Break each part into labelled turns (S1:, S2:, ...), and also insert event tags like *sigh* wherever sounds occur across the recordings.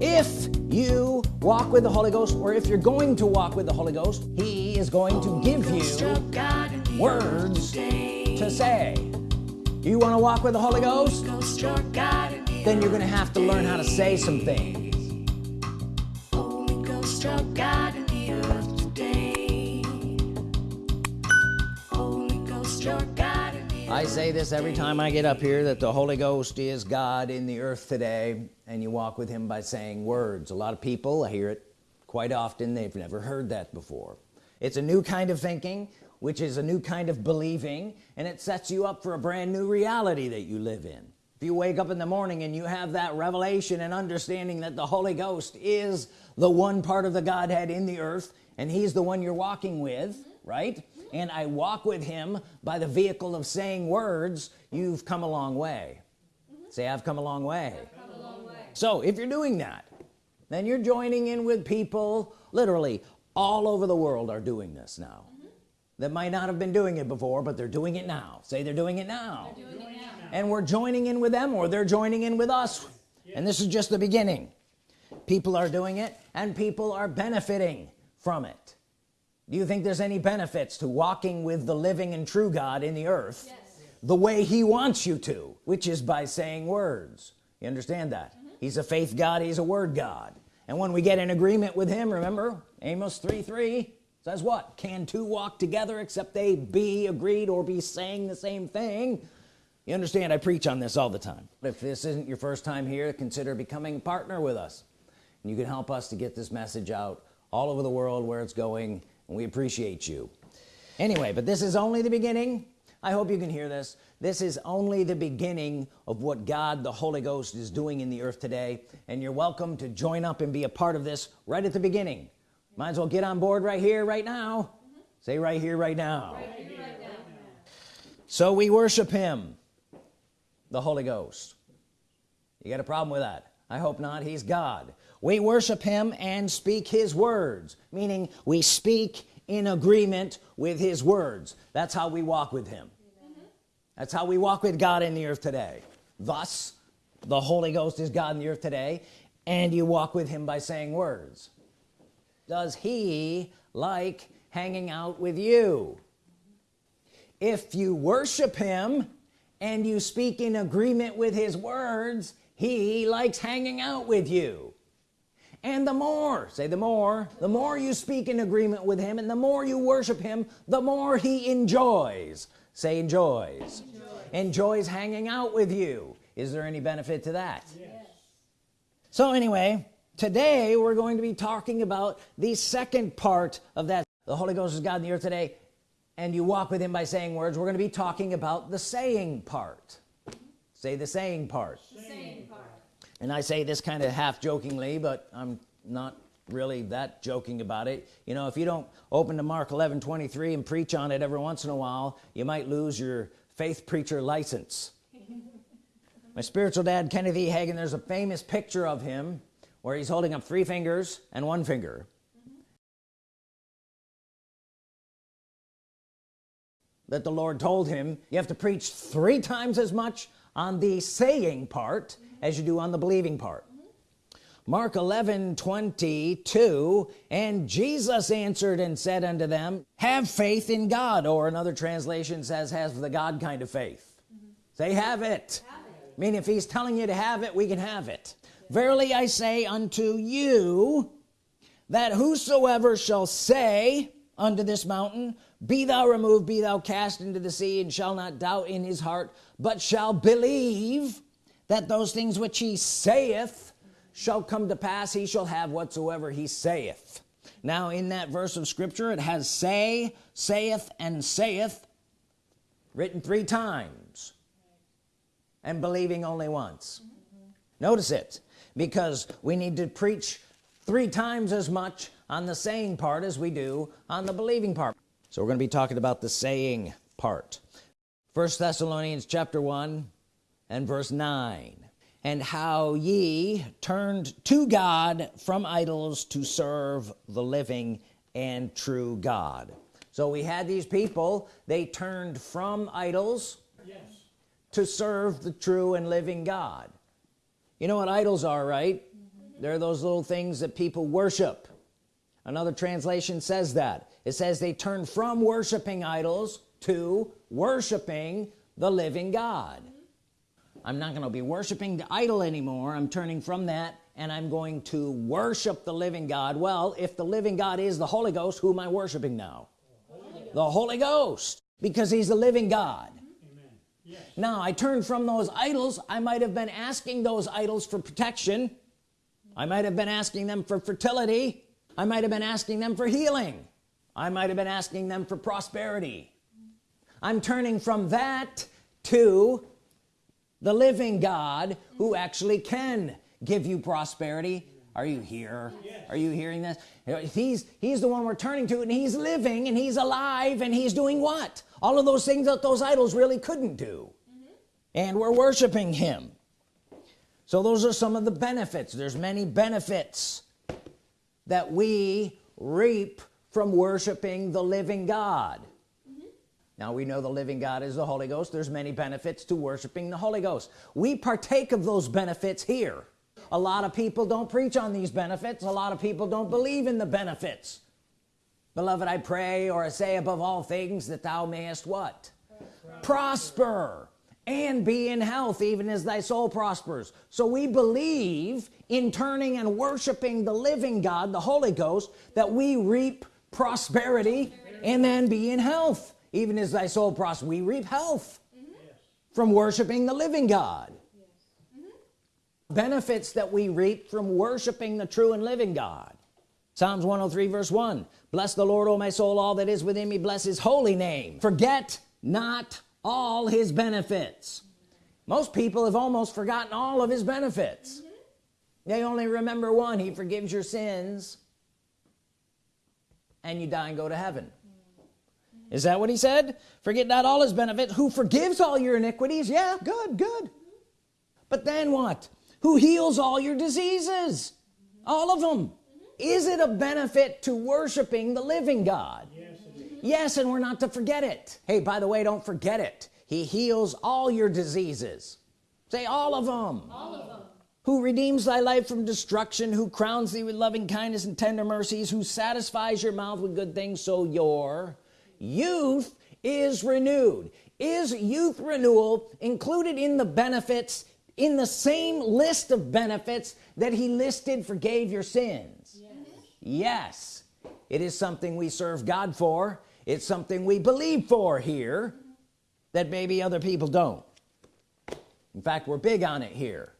S1: if you walk with the Holy Ghost or if you're going to walk with the Holy Ghost he is going to give you words to say. You want to walk with the Holy Ghost? Then you're gonna have to learn how to say some things I say this every time I get up here that the Holy Ghost is God in the earth today and you walk with him by saying words. A lot of people I hear it quite often they've never heard that before. It's a new kind of thinking which is a new kind of believing and it sets you up for a brand new reality that you live in. If you wake up in the morning and you have that revelation and understanding that the Holy Ghost is the one part of the Godhead in the earth and he's the one you're walking with right and I walk with him by the vehicle of saying words you've come a long way. Say I've come a long way.
S2: a long way.
S1: So if you're doing that then you're joining in with people literally all over the world are doing this now. Mm -hmm. that might not have been doing it before but they're doing it now. Say they're doing it now,
S2: doing it now.
S1: and we're joining in with them or they're joining in with us. Yes. and this is just the beginning. People are doing it and people are benefiting from it do you think there's any benefits to walking with the living and true God in the earth yes. the way he wants you to which is by saying words? You understand that? Mm -hmm. he's a faith God he's a word God. And when we get in agreement with him remember Amos 3 3 says what? Can two walk together except they be agreed or be saying the same thing? You understand I preach on this all the time. If this isn't your first time here consider becoming a partner with us. And you can help us to get this message out all over the world where it's going we appreciate you. Anyway but this is only the beginning. I hope you can hear this. This is only the beginning of what God the Holy Ghost is doing in the earth today and you're welcome to join up and be a part of this right at the beginning. Might as well get on board right here right now. Mm -hmm. say right here right now.
S2: right here, right now.
S1: So we worship him the Holy Ghost. You got a problem with that? I hope not. He's God we worship him and speak his words meaning we speak in agreement with his words. That's how we walk with him. That's how we walk with God in the earth today. Thus the Holy Ghost is God in the earth today and you walk with him by saying words. Does he like hanging out with you? If you worship him and you speak in agreement with his words he likes hanging out with you and the more say the more the more you speak in agreement with him and the more you worship him the more he enjoys. Say enjoys. Enjoy. enjoys hanging out with you. Is there any benefit to that?
S2: Yes.
S1: so anyway today we're going to be talking about the second part of that. The Holy Ghost is God in the earth today and you walk with him by saying words. We're going to be talking about the saying part. Say the saying part,
S2: saying part
S1: and I say this kind of half jokingly but I'm not really that joking about it. You know if you don't open to Mark 11 23 and preach on it every once in a while you might lose your faith preacher license. My spiritual dad Kenneth E. Hagin there's a famous picture of him where he's holding up three fingers and one finger. That the Lord told him you have to preach three times as much on the saying part as you do on the believing part Mark 11 22 and Jesus answered and said unto them have faith in God or another translation says has the God kind of faith mm -hmm. say have it.
S2: have it I
S1: mean if he's telling you to have it we can have it verily I say unto you that whosoever shall say unto this mountain be thou removed be thou cast into the sea and shall not doubt in his heart but shall believe that those things which he saith shall come to pass he shall have whatsoever he saith. Now in that verse of scripture it has say saith and saith written three times and believing only once. Notice it because we need to preach three times as much on the saying part as we do on the believing part. So we're going to be talking about the saying part. First Thessalonians chapter 1 and verse 9 and how ye turned to God from idols to serve the living and true God. So we had these people they turned from idols
S2: yes.
S1: to serve the true and living God. You know what idols are right? Mm -hmm. they're those little things that people worship. Another translation says that. It says they turn from worshiping idols to worshiping the living God I'm not gonna be worshiping the idol anymore. I'm turning from that and I'm going to worship the living God. Well if the living God is the Holy Ghost who am I worshiping now? Holy the Holy Ghost because he's the living God. Yes. now I turn from those idols. I might have been asking those idols for protection. I might have been asking them for fertility. I might have been asking them for healing. I might have been asking them for prosperity. I'm turning from that to the living God who actually can give you prosperity. Are you here? Yes. are you hearing this? He's he's the one we're turning to and he's living and he's alive and he's doing what? All of those things that those idols really couldn't do. Mm -hmm. and we're worshiping him. So those are some of the benefits. There's many benefits that we reap from worshiping the living God. Now we know the living God is the Holy Ghost. There's many benefits to worshiping the Holy Ghost. We partake of those benefits here. A lot of people don't preach on these benefits. A lot of people don't believe in the benefits. Beloved I pray or I say above all things that thou mayest what? Prosper, and be in health even as thy soul prospers. So we believe in turning and worshiping the living God the Holy Ghost that we reap prosperity and then be in health even as thy soul prospers we reap health mm -hmm. from worshiping the living God. Benefits that we reap from worshiping the true and living God. Psalms 103 verse 1 bless the Lord O my soul all that is within me. Bless his holy name. Forget not all his benefits. Most people have almost forgotten all of his benefits. Mm -hmm. they only remember one he forgives your sins and you die and go to heaven. mm -hmm. Is that what he said? Forget not all his benefits. Who forgives all your iniquities? Yeah good good. But then what? Who heals all your diseases? All of them. Is it a benefit to worshiping the living God? Yes, yes and we're not to forget it. Hey by the way don't forget it. He heals all your diseases. Say all of them, all of them. who redeems thy life from destruction who crowns thee with loving kindness and tender mercies who satisfies your mouth with good things so your youth is renewed. Is youth renewal included in the benefits in the same list of benefits that he listed forgave your sins? Yes. yes. It is something we serve God for. It's something we believe for here that maybe other people don't. In fact we're big on it here.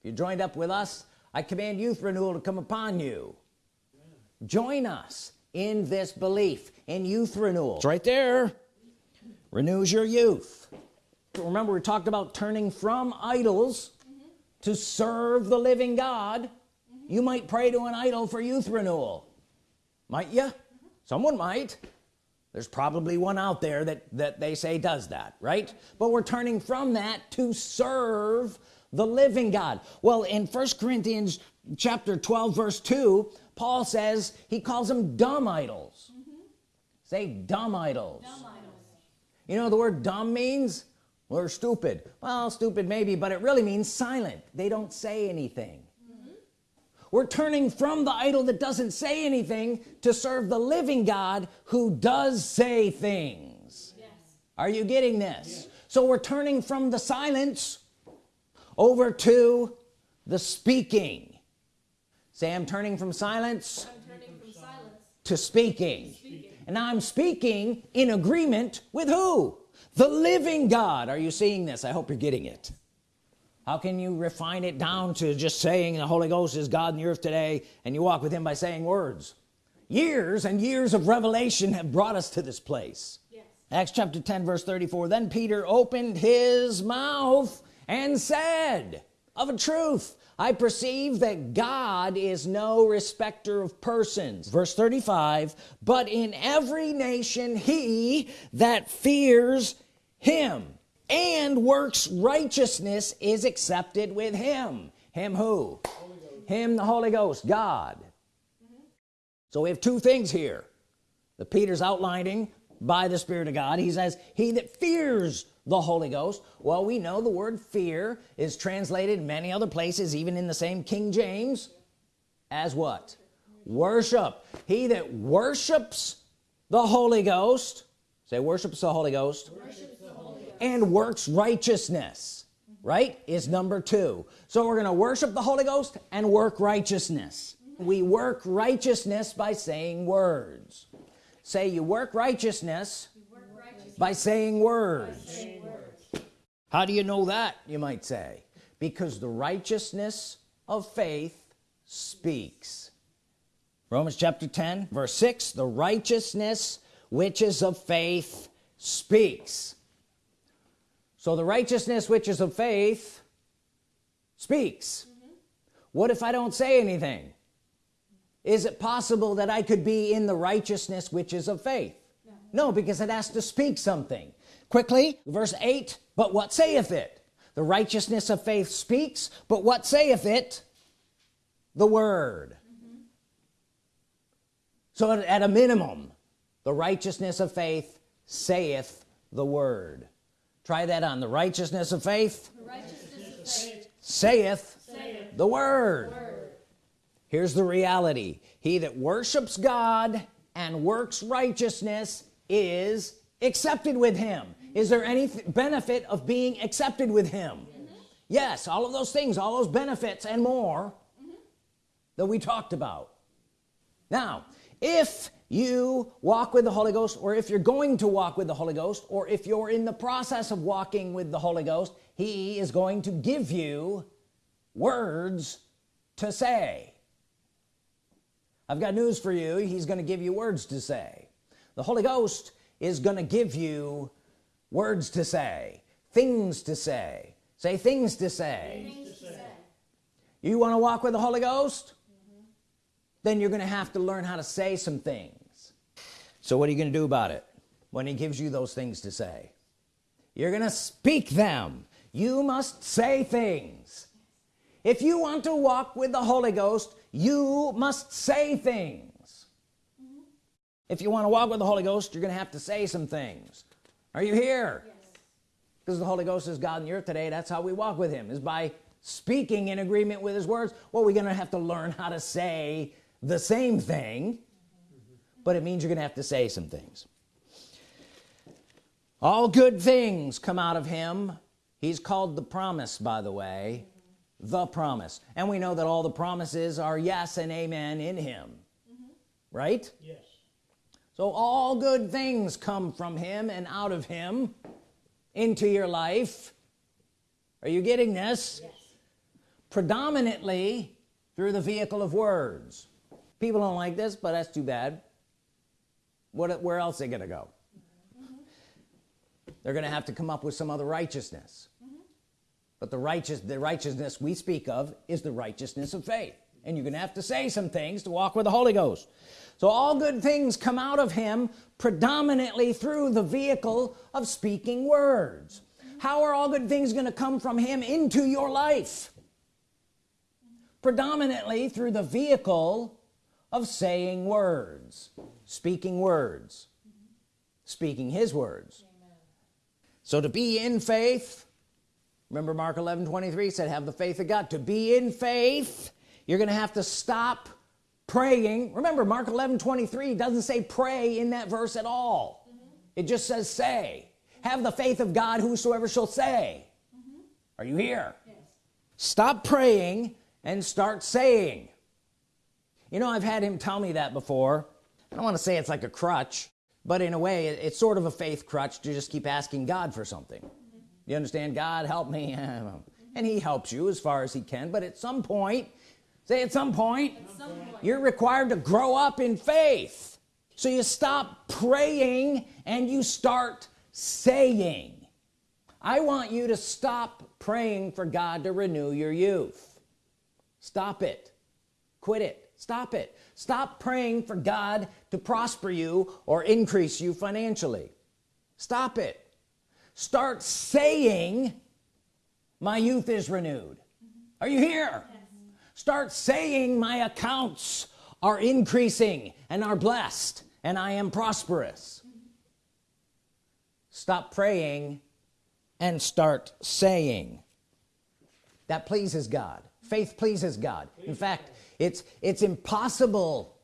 S1: If you joined up with us I command youth renewal to come upon you. Join us in this belief in youth renewal. It's right there. Renews your youth. Remember we talked about turning from idols mm -hmm. to serve the living God. Mm -hmm. you might pray to an idol for youth renewal. Might you mm -hmm. someone might. There's probably one out there that that they say does that right? But we're turning from that to serve the living God. Well in first Corinthians chapter 12 verse 2 Paul says he calls them dumb idols say dumb idols. dumb idols you know the word dumb means we're stupid well stupid maybe but it really means silent they don't say anything mm -hmm. we're turning from the idol that doesn't say anything to serve the living God who does say things yes. are you getting this yes. so we're turning from the silence over to the speaking say I'm turning from silence, turning from silence. to speaking. speaking and now I'm speaking in agreement with who? The living God. Are you seeing this? I hope you're getting it. How can you refine it down to just saying the Holy Ghost is God in the earth today and you walk with him by saying words? Years and years of revelation have brought us to this place. Yes. Acts chapter 10 verse 34 then Peter opened his mouth and said of a truth I perceive that God is no respecter of persons. Verse 35 but in every nation he that fears him and works righteousness is accepted with him. Him who? Him the Holy Ghost God. Mm -hmm. so we have two things here. The Peter's outlining by the Spirit of God. He says he that fears the Holy Ghost well we know the word fear is translated many other places even in the same King James as what worship he that worships the Holy Ghost say worships the Holy Ghost,
S2: the Holy Ghost.
S1: and works righteousness right is number two so we're gonna worship the Holy Ghost and work righteousness we work righteousness by saying words say you work righteousness
S2: Work righteous.
S1: by saying words
S2: Say words.
S1: How do you know that you might say? Because the righteousness of faith speaks. Romans chapter 10 verse 6 the righteousness which is of faith speaks. So the righteousness which is of faith speaks. Mm-hmm. What if I don't say anything? Is it possible that I could be in the righteousness which is of faith? No because it has to speak something quickly verse 8 but what saith it? The righteousness of faith speaks but what saith it? The word. So at, a minimum the righteousness of faith saith the word. Try that on. The righteousness of faith
S2: The righteousness of faith.
S1: saith
S2: Saith
S1: the word.
S2: word.
S1: here's the reality. He that worships God and works righteousness is accepted with him? Is there any benefit of being accepted with him? Yes all of those things all those benefits and more that we talked about. Now if you walk with the Holy Ghost or if you're going to walk with the Holy Ghost or if you're in the process of walking with the Holy Ghost he is going to give you words to say. I've got news for you. He's going to give you words to say. The Holy Ghost is going to give you words to say things to say. Say things to say.
S2: Things to say.
S1: you want to walk with the Holy Ghost? Mm-hmm. Then you're gonna have to learn how to say some things. So what are you gonna do about it? When he gives you those things to say you're gonna speak them. You must say things. If you want to walk with the Holy Ghost you must say things if you want to walk with the Holy Ghost you're gonna have to say some things. Are you here?
S2: Yes.
S1: because the Holy Ghost is God in the earth today that's how we walk with him is by speaking in agreement with his words. Well we're gonna have to learn how to say the same thing but it means you're gonna have to say some things. All good things come out of him. He's called the promise by the way. The promise. And we know that all the promises are yes and amen in him. Mm-hmm. Right?
S3: Yes.
S1: So all good things come from him and out of him into your life. Are you getting this?
S2: Yes.
S1: predominantly through the vehicle of words. People don't like this but that's too bad. What where else are they gonna go? Mm-hmm. They're gonna have to come up with some other righteousness. Mm-hmm. But the righteous the righteousness we speak of is the righteousness of faith. And you're gonna have to say some things to walk with the Holy Ghost so all good things come out of him predominantly through the vehicle of speaking words. How are all good things going to come from him into your life? Predominantly through the vehicle of saying words. Speaking words. Speaking his words. So to be in faith remember Mark 11 23 said have the faith of God. To be in faith you're gonna have to stop praying. Remember Mark 11 23 doesn't say pray in that verse at all. It just says say. Have the faith of God whosoever shall say. Mm-hmm. Are you here?
S2: Yes.
S1: stop praying and start saying. You know I've had him tell me that before. I don't want to say it's like a crutch but in a way it's sort of a faith crutch to just keep asking God for something. Mm-hmm. You understand? God help me. *laughs* And he helps you as far as he can but at some point say at some point
S2: At some point.
S1: you're required to grow up in faith. So you stop praying and you start saying. I want you to stop praying for God to renew your youth. Stop it. Quit it. Stop it. Stop praying for God to prosper you or increase you financially. Stop it. Start saying my youth is renewed. Are you here start saying my accounts are increasing and are blessed and I am prosperous. Stop praying and start saying. That pleases God. Faith pleases God. In fact it's it's impossible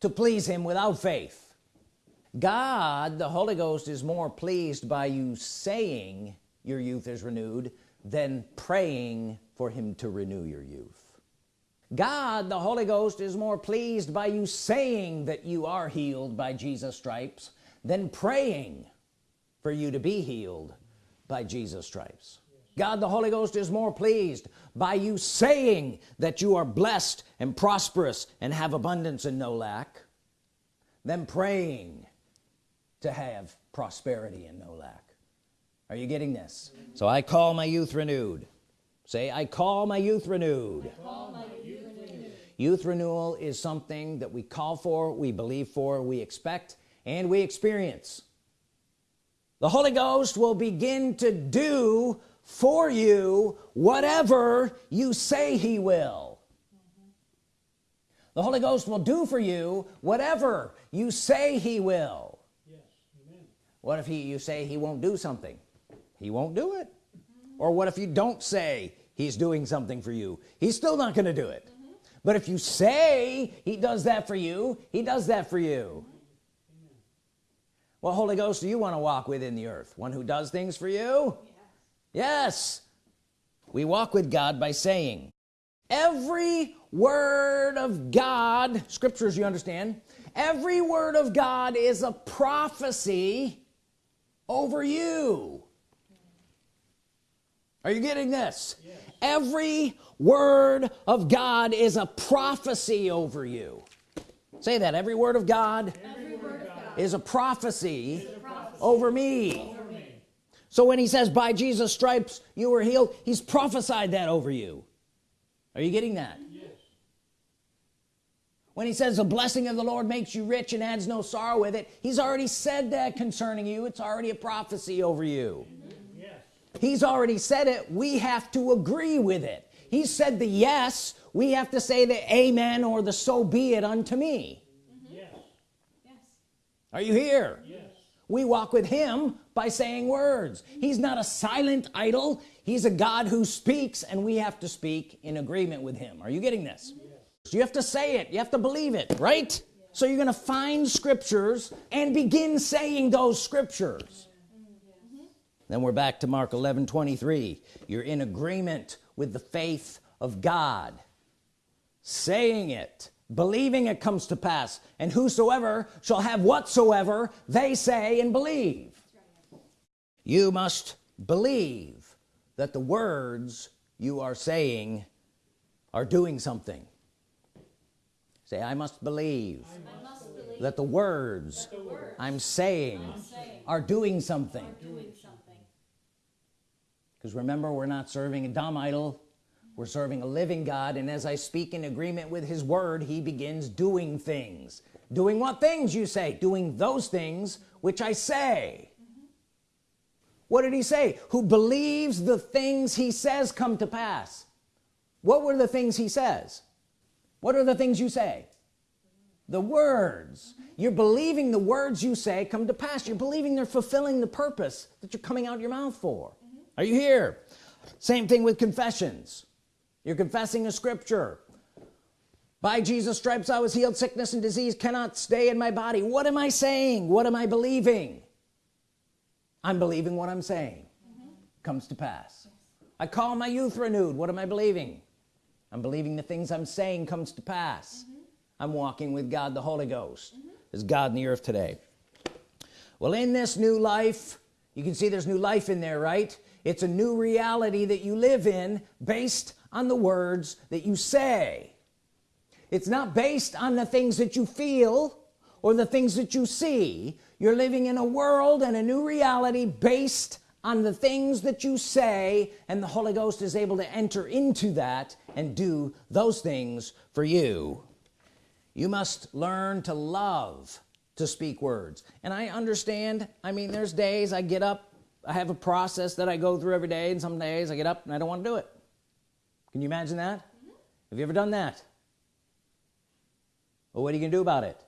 S1: to please him without faith. God the Holy Ghost is more pleased by you saying your youth is renewed than praying for him to renew your youth God the Holy Ghost is more pleased by you saying that you are healed by Jesus stripes than praying for you to be healed by Jesus stripes. God the Holy Ghost is more pleased by you saying that you are blessed and prosperous and have abundance and no lack than praying to have prosperity and no lack. Are you getting this? So I call my youth renewed. Say I call my youth renewed,
S2: youth
S1: renewal is something that we call for we believe for we expect and we experience. The Holy Ghost will begin to do for you whatever you say he will. The Holy Ghost will do for you whatever you say he will.
S2: Yes. Amen.
S1: what if he you say he won't do something? He won't do it. Or what if you don't say he's doing something for you? He's still not gonna do it but if you say he does that for you he does that for you. What Holy Ghost do you want to walk with in the earth? One who does things for you? Yes. We walk with God by saying every word of God scriptures you understand every word of God is a prophecy over you are you getting this every word of God is a prophecy over you say that every word of God
S2: word of God.
S1: is a prophecy
S2: is a prophecy
S1: over me
S2: over me.
S1: so when he says by Jesus stripes you were healed he's prophesied that over you are you getting that
S2: Yes.
S1: when he says the blessing of the Lord makes you rich and adds no sorrow with it he's already said that concerning you it's already a prophecy over you
S2: Yes.
S1: He's already said it. We have to agree with it. He said the yes. We have to say the amen or the so be it unto me.
S2: Yes.
S3: Yes.
S1: are you here?
S2: Yes.
S1: we walk with him by saying words. He's not a silent idol. He's a God who speaks and we have to speak in agreement with him. Are you getting this? Yes. you have to say it. You have to believe it right? So you're gonna find scriptures and begin saying those scriptures then we're back to Mark 11 23 you're in agreement with the faith of God saying it believing it comes to pass and whosoever shall have whatsoever they say and believe you must believe that the words you are saying are doing something say I must believe
S3: I must believe
S1: that the words
S2: The word.
S1: I'm saying
S3: saying
S1: are doing something
S3: doing something.
S1: Because remember we're not serving a dumb idol. We're serving a living God and as I speak in agreement with his word he begins doing things. Doing what things you say? Doing those things which I say. What did he say? Who believes the things he says come to pass. What were the things he says? What are the things you say? The words. You're believing the words you say come to pass. You're believing they're fulfilling the purpose that you're coming out your mouth for are you here? Same thing with confessions. You're confessing a scripture. By Jesus stripes I was healed. Sickness and disease cannot stay in my body. What am I saying? What am I believing? I'm believing what I'm saying comes to pass. I call my youth renewed. What am I believing? I'm believing the things I'm saying comes to pass. I'm walking with God the Holy Ghost. Is God in the earth today. Well in this new life you can see there's new life in there right it's a new reality that you live in based on the words that you say. It's not based on the things that you feel or the things that you see. You're living in a world and a new reality based on the things that you say and the Holy Ghost is able to enter into that and do those things for you. You must learn to love to speak words. And I understand I mean there's days I get up I have a process that I go through every day and some days I get up and I don't want to do it. Can you imagine that? Mm-hmm. Have you ever done that? Well what are you gonna do about it?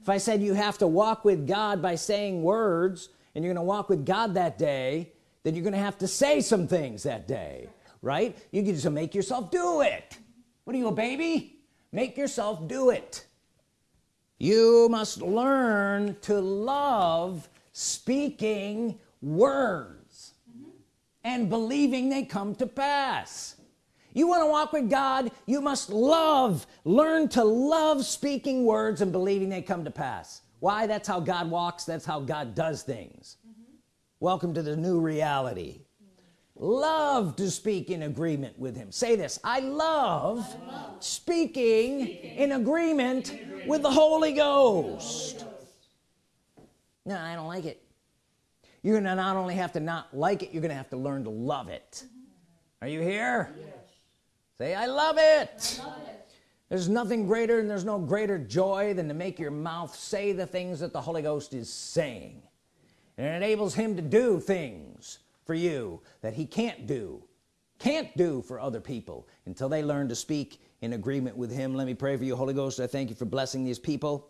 S1: If I said you have to walk with God by saying words and you're gonna walk with God that day then you're gonna have to say some things that day right? You can just make yourself do it. What are you a baby? Make yourself do it. You must learn to love speaking words and believing they come to pass. You want to walk with God you must love learn to love speaking words and believing they come to pass. Why? That's how God walks that's how God does things. Welcome to the new reality. Love to speak in agreement with him. Say this I love, speaking, in agreement, with the Holy Ghost. No I don't like it you're gonna not only have to not like it you're gonna have to learn to love it. Are you here? Say I love it. There's nothing greater and there's no greater joy than to make your mouth say the things that the Holy Ghost is saying. And it enables him to do things for you that he can't do can't do for other people until they learn to speak in agreement with him. Let me pray for you Holy Ghost. I thank you for blessing these people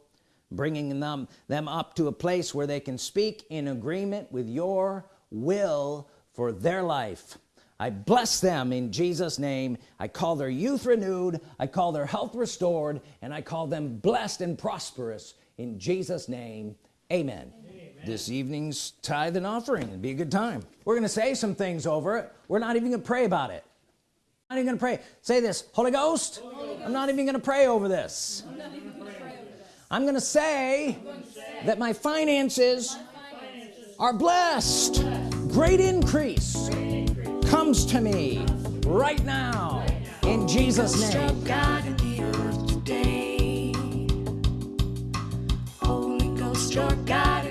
S1: bringing them them up to a place where they can speak in agreement with your will for their life. I bless them in Jesus name. I call their youth renewed. I call their health restored. And I call them blessed and prosperous in Jesus name. Amen, this evening's tithe and offering be a good time. We're gonna say some things over it. We're not even gonna pray about it. Not even gonna pray. Say this Holy Ghost, I'm not even gonna pray over this I'm gonna say that my finances are blessed great increase comes to me right now in Jesus name
S4: God in the earth today. Holy Ghost, your God.